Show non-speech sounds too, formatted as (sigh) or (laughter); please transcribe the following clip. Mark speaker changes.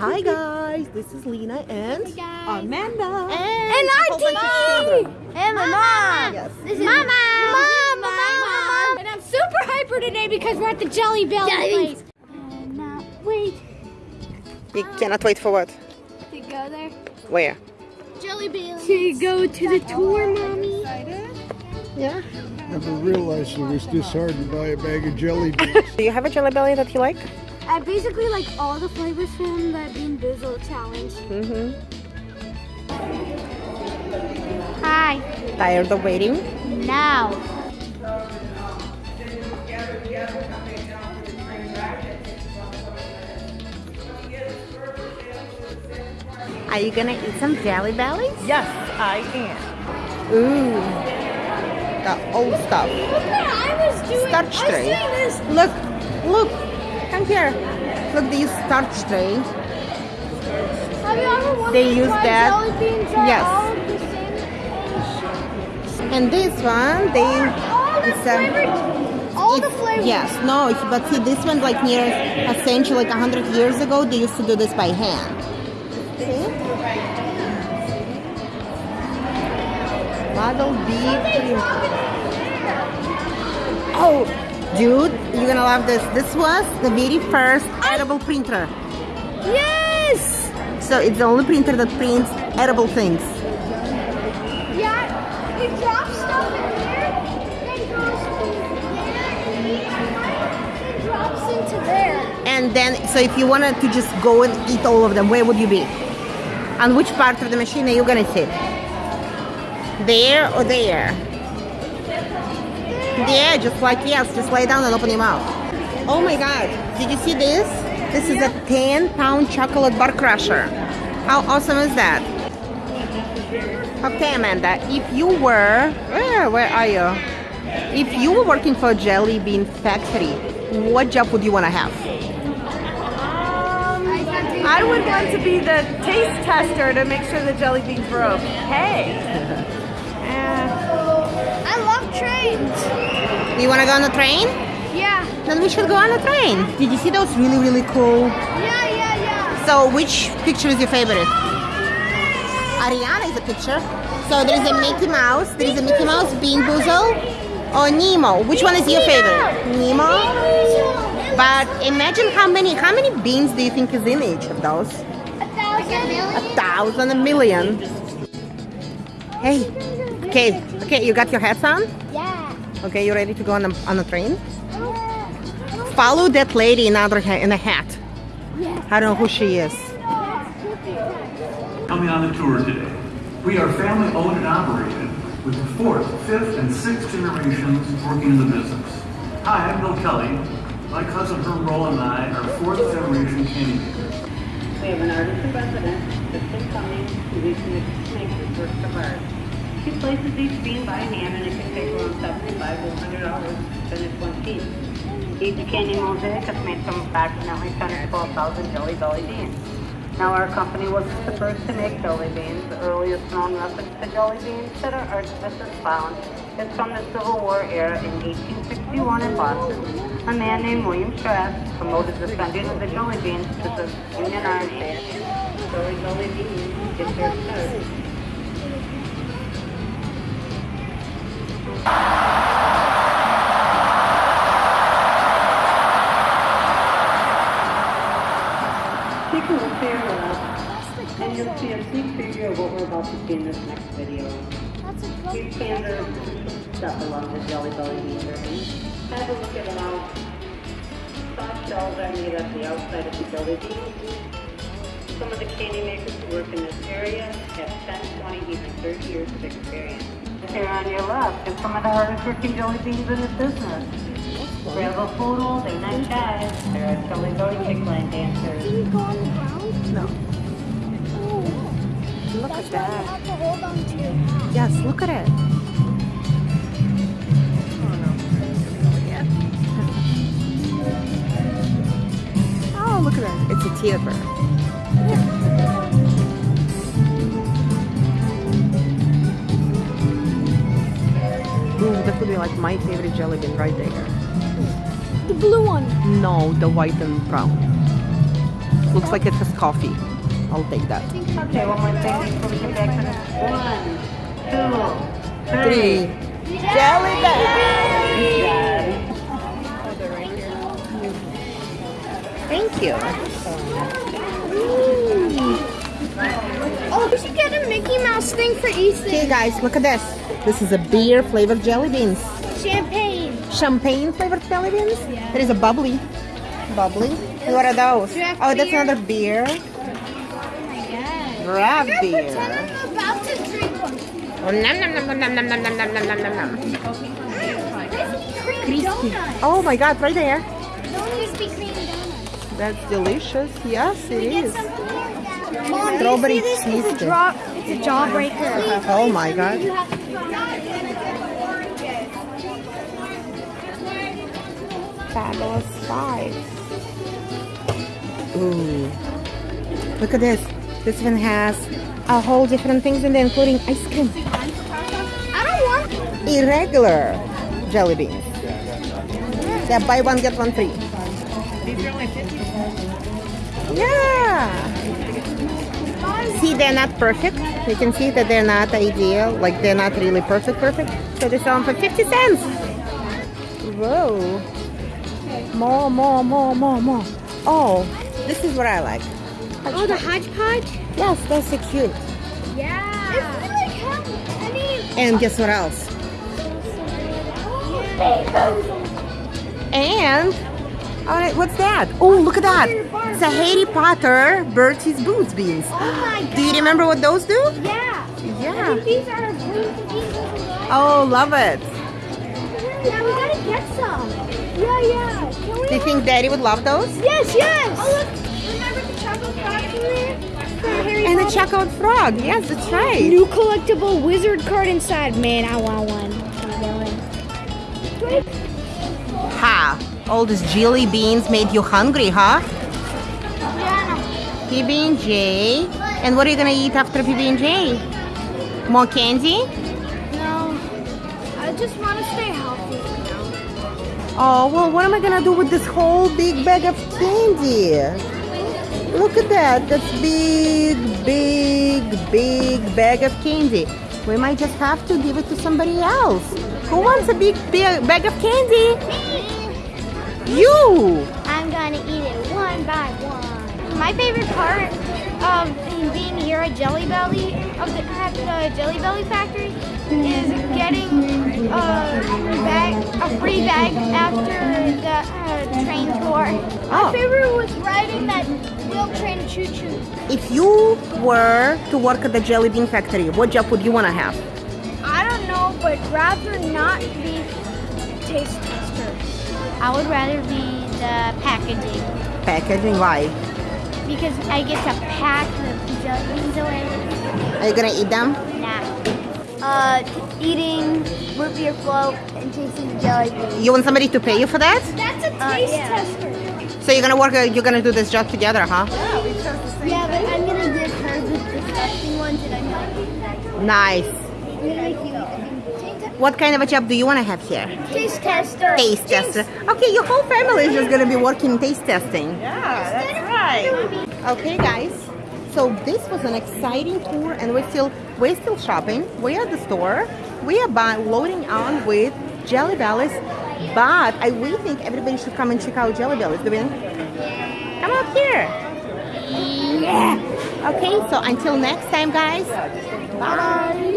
Speaker 1: Hi guys, this is Lena and
Speaker 2: Hey.
Speaker 1: Amanda.
Speaker 2: And
Speaker 1: a
Speaker 2: our
Speaker 1: whole bunch of
Speaker 2: team.
Speaker 1: children.
Speaker 2: And my mom.
Speaker 1: Yes.
Speaker 2: This is Mama. Mom. Mom. And I'm super hyper today because we're at the Jelly Belly place. And now wait
Speaker 1: You cannot wait for what?
Speaker 2: to go there.
Speaker 1: Where?
Speaker 2: Jelly Belly. To go to the tour, mommy.
Speaker 1: Yeah.
Speaker 3: Never realized it was this hard to buy a bag of jelly beans. (laughs)
Speaker 1: Do you have a jelly belly that you like?
Speaker 2: I basically like all the flavors from the Bean Boozled challenge.
Speaker 1: Mm-hmm.
Speaker 2: Hi.
Speaker 1: Tired of waiting?
Speaker 2: Now.
Speaker 1: Are you gonna eat some jelly bellies?
Speaker 4: Yes, I am.
Speaker 1: Ooh. The old stuff.
Speaker 2: Look what I was doing.
Speaker 1: Starch
Speaker 2: I was
Speaker 1: tray.
Speaker 2: doing this.
Speaker 1: Look, look, come here. Look, they use starch tray.
Speaker 2: Have you ever wondered
Speaker 1: They use that-
Speaker 2: jelly beans are
Speaker 1: yes.
Speaker 2: the?
Speaker 1: And this one, they.
Speaker 2: All the
Speaker 1: it's, um,
Speaker 2: all the flavors.
Speaker 1: Yes, no, but see, this one like near a century, like a hundred years ago. They used to do this by hand. See? Model B. Oh, dude, you're gonna love this. This was the very first edible printer.
Speaker 2: Yes.
Speaker 1: So it's the only printer that prints edible things.
Speaker 2: Yeah. it drops stuff in here, then goes there, and drops into there.
Speaker 1: And then, so if you wanted to just go and eat all of them, where would you be? On which part of the machine are you gonna sit? There or there? There, just like, yes, just lay down and open your mouth. Oh my god, did you see this? This is a 10 pound chocolate bar crusher. How awesome is that? Okay, Amanda, if you were, where, where are you? If you were working for a jelly bean factory, what job would you want to have?
Speaker 4: Um, I would want to be the taste tester to make sure the jelly beans were okay. (laughs)
Speaker 2: trains.
Speaker 1: You want to go on the train?
Speaker 2: Yeah.
Speaker 1: Then we should go on the train. Did you see those really, really cool?
Speaker 2: Yeah, yeah, yeah.
Speaker 1: So, which picture is your favorite? Ariana is a picture. So, there is a Mickey Mouse, there is a Mickey Mouse, Bean Boozle, or Nemo. Which one is your favorite? Nemo? But imagine how many how many beans do you think is in each of those?
Speaker 2: A thousand.
Speaker 1: A thousand, a million. Hey, okay, okay, you got your hats on?
Speaker 2: Yeah.
Speaker 1: Okay, you ready to go on a, on a train? Follow that lady in, other ha- in a hat. I don't know who she is.
Speaker 5: coming on the tour today. We are family owned and operated with the fourth, fifth, and sixth generations working in the business. Hi, I'm Bill Kelley. My cousin Herm Rowland and I are fourth generation candy makers.
Speaker 6: We have an artist in residence, Kristen Cumings, who recently makes his work of art. She places each bean by hand and it can take around 75 to $100 to finish one piece. Each candy mosaic is made from approximately 10 to 12,000 jelly belly beans. Now our company was the first to make jelly beans. The earliest known reference to jelly beans that our archivist found is from the Civil War era in 1861 in Boston. A man named William Schrafft promoted the sending of the jelly beans to the Union Army. The jelly beans get their start. Take a look to your left, and you'll see a sneak preview of what we're about to see in this next video.
Speaker 2: That's a
Speaker 6: Here's standard stuff along the Jelly Belly journey. Have a look at how soft shells are made at the outside of the jelly bean. Some of the candy makers who work in this area have 10, 20, even 30 years of experience. Here on your left is some of the hardest working jelly beans in the business. Grab a photo, they nice guys. They're a jelly belly kick line dancers.
Speaker 2: Can you go on the ground?
Speaker 1: No.
Speaker 2: Oh.
Speaker 1: Look
Speaker 2: That's
Speaker 1: at that.
Speaker 2: have to hold on to your.
Speaker 1: Yes, look at it. Oh, (laughs) oh, look at that. It's a theater. That would be like my favorite jelly bean right there.
Speaker 2: The blue one.
Speaker 1: No, the white and brown. Looks like it has coffee. I'll take that.
Speaker 6: Okay, one more thing before we get back on it. One, two,
Speaker 1: Three. Jelly bells. Thank you.
Speaker 2: Oh, we should get a Mickey Mouse thing for Ethan.
Speaker 1: Okay, guys, look at this. This is a beer flavored jelly beans.
Speaker 2: Champagne.
Speaker 1: Champagne flavored jelly beans. Yeah. There is a bubbly. Bubbly. And what are those?
Speaker 2: Draft
Speaker 1: Oh, that's
Speaker 2: beer.
Speaker 1: another beer.
Speaker 2: Oh my god.
Speaker 1: Draft beer.
Speaker 2: I'm about to drink one.
Speaker 1: Oh, nom, nom, nom, nom, nom, nom, nom, nom, nom, nom, nom.
Speaker 2: Crispy.
Speaker 1: Oh my god, right there.
Speaker 2: Krispy Kreme donuts.
Speaker 1: That's delicious. Yes, it is.
Speaker 2: Mom,
Speaker 1: Strawberry
Speaker 2: do you see this? It's a,
Speaker 1: cheesecake.
Speaker 2: Draw, it's a jawbreaker.
Speaker 1: Oh my god. Fabulous Five. Ooh. Look at this. This one has a whole different things in there, including ice cream.
Speaker 2: I don't want
Speaker 1: Irregular jelly beans. Yeah, buy one, get one free. Yeah. They're not perfect. You can see that they're not ideal. Like, they're not really perfect, perfect. So they sell them for 50 cents. Whoa. More, more, more, more, more. Oh, this is what I like.
Speaker 2: Oh, the hodgepodge?
Speaker 1: Yes, that's so cute.
Speaker 2: Yeah. It's like I mean,
Speaker 1: And guess what else? Oh, and, all right, what's that? Oh, look at that. It's a Harry Potter Bertie Bott's beans.
Speaker 2: oh my god.
Speaker 1: Do you remember what those do?
Speaker 2: Yeah.
Speaker 1: Yeah.
Speaker 2: These are cookies.
Speaker 1: Oh, love it.
Speaker 2: Yeah, we gotta get some. Yeah, yeah. Can we?
Speaker 1: Do you think Daddy would love those?
Speaker 2: Yes, yes. Oh, look. Remember the chocolate frogs in there?
Speaker 1: And the chocolate frog. Yes, that's right.
Speaker 2: New collectible wizard card inside. Man, I want one.
Speaker 1: Ha! All these jelly beans made you hungry, huh? PB and J. And what are you gonna eat after PB and J? More candy?
Speaker 2: No, I just want to stay healthy.
Speaker 1: Oh well, what am I gonna do with this whole big bag of candy? Look at that. That's big, big, big bag of candy. We might just have to give it to somebody else. Who wants a big, big bag of candy? You!
Speaker 2: I'm gonna eat it one by one. My favorite part of being here at Jelly Belly, of the, at the Jelly Belly factory, is getting a bag, a free bag after the uh, train tour.
Speaker 1: Oh.
Speaker 2: My favorite was riding that wheel train choo choo.
Speaker 1: If you were to work at the jelly bean factory, what job would you want to have?
Speaker 2: I don't know, but rather not be taste tester. I would rather be the packaging.
Speaker 1: Packaging, why?
Speaker 2: Because I get to pack the jelly beans away.
Speaker 1: Are you gonna eat them?
Speaker 2: Nah. Uh, eating root beer float and tasting jelly beans.
Speaker 1: You want somebody to pay you for that?
Speaker 2: That's a taste tester.
Speaker 1: So you're gonna work, uh, you're gonna do this job together, huh?
Speaker 2: Yeah, Yeah, but I'm gonna give her the disgusting ones and I'm not
Speaker 1: Nice.
Speaker 2: I'm gonna make you eat
Speaker 1: What kind of a job do you want to have here?
Speaker 2: taste tester.
Speaker 1: Taste tester. Okay, your whole family is just gonna be working taste testing.
Speaker 4: Yeah, that's right.
Speaker 1: Okay, guys. So this was an exciting tour, and we're still we're still shopping. We're at the store. We are buy, loading on with Jelly Bellies, but I really think everybody should come and check out Jelly Bellies. Do we? Come up here. Yeah. Okay. So until next time, guys. Bye.